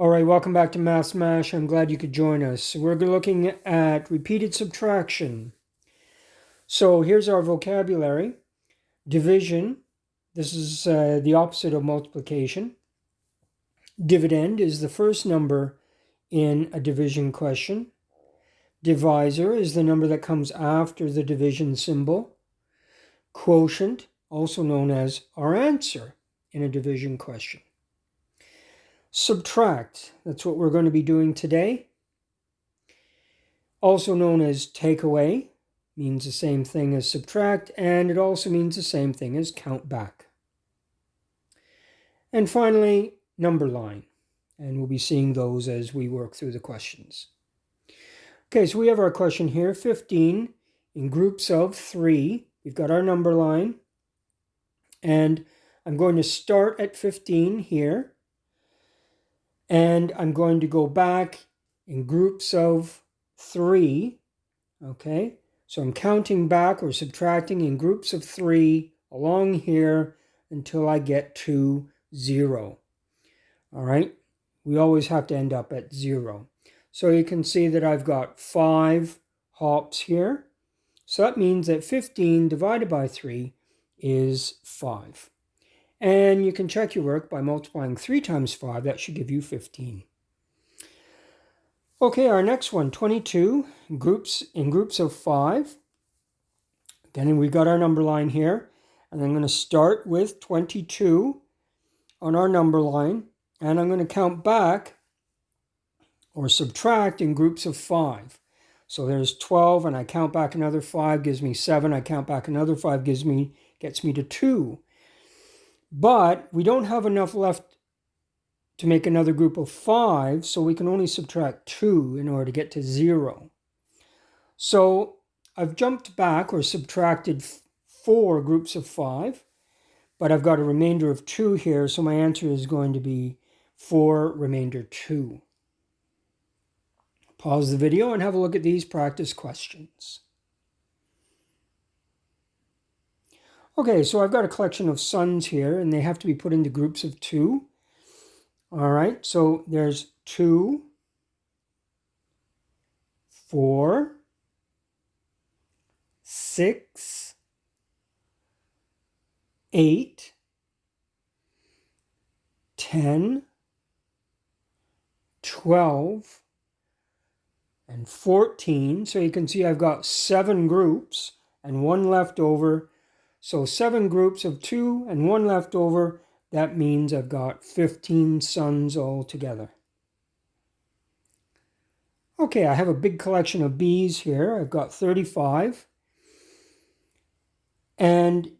All right, welcome back to Math Smash. I'm glad you could join us. We're looking at repeated subtraction. So here's our vocabulary. Division, this is uh, the opposite of multiplication. Dividend is the first number in a division question. Divisor is the number that comes after the division symbol. Quotient, also known as our answer in a division question. Subtract, that's what we're going to be doing today. Also known as take away, means the same thing as subtract, and it also means the same thing as count back. And finally, number line, and we'll be seeing those as we work through the questions. Okay, so we have our question here, 15 in groups of three. We've got our number line, and I'm going to start at 15 here and I'm going to go back in groups of three. Okay, so I'm counting back or subtracting in groups of three along here until I get to zero. All right, we always have to end up at zero. So you can see that I've got five hops here. So that means that 15 divided by 3 is 5. And you can check your work by multiplying 3 times 5. That should give you 15. Okay, our next one, 22, groups in groups of 5. Again, we got our number line here. And I'm going to start with 22 on our number line. And I'm going to count back or subtract in groups of 5. So there's 12, and I count back another 5, gives me 7. I count back another 5, gives me gets me to 2. But we don't have enough left to make another group of 5, so we can only subtract 2 in order to get to 0. So I've jumped back or subtracted 4 groups of 5, but I've got a remainder of 2 here, so my answer is going to be 4 remainder 2. Pause the video and have a look at these practice questions. Okay, so I've got a collection of sons here, and they have to be put into groups of two. All right, so there's two, four, six, eight, ten, twelve, and 14. So you can see I've got seven groups and one left over so seven groups of two and one left over. That means I've got 15 sons altogether. Okay, I have a big collection of bees here. I've got 35. And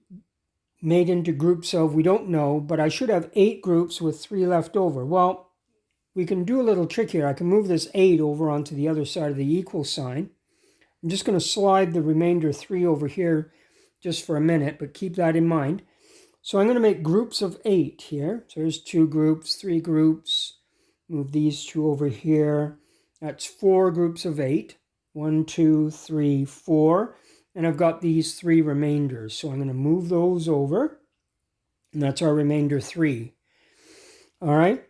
made into groups of, we don't know, but I should have eight groups with three left over. Well, we can do a little trick here. I can move this eight over onto the other side of the equal sign. I'm just going to slide the remainder three over here just for a minute, but keep that in mind. So I'm going to make groups of eight here. So there's two groups, three groups. Move these two over here. That's four groups of eight. One, two, three, four. And I've got these three remainders. So I'm going to move those over. And that's our remainder three. All right.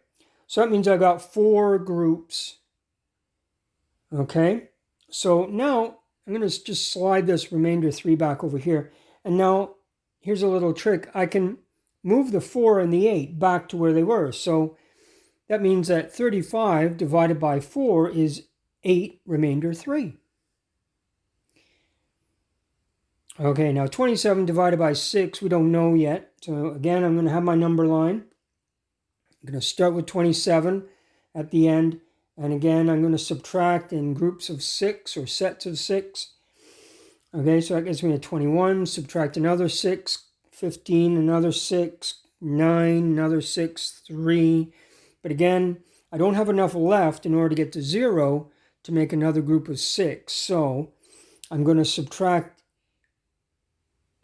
So that means I've got four groups. Okay. So now I'm going to just slide this remainder 3 back over here. And now here's a little trick. I can move the 4 and the 8 back to where they were. So that means that 35 divided by 4 is 8 remainder 3. Okay, now 27 divided by 6, we don't know yet. So again, I'm going to have my number line. I'm going to start with 27 at the end. And again, I'm going to subtract in groups of six or sets of six. Okay, so that gives me a 21. Subtract another 6, 15, another 6, 9, another 6, 3. But again, I don't have enough left in order to get to 0 to make another group of 6. So I'm going to subtract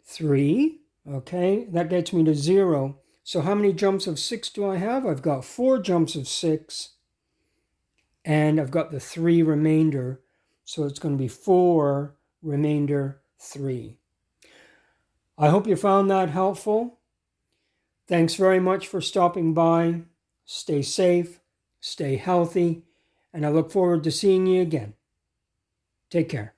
3. Okay, that gets me to 0. So how many jumps of 6 do I have? I've got 4 jumps of 6 and I've got the 3 remainder. So it's going to be 4 remainder 3. I hope you found that helpful. Thanks very much for stopping by. Stay safe, stay healthy, and I look forward to seeing you again. Take care.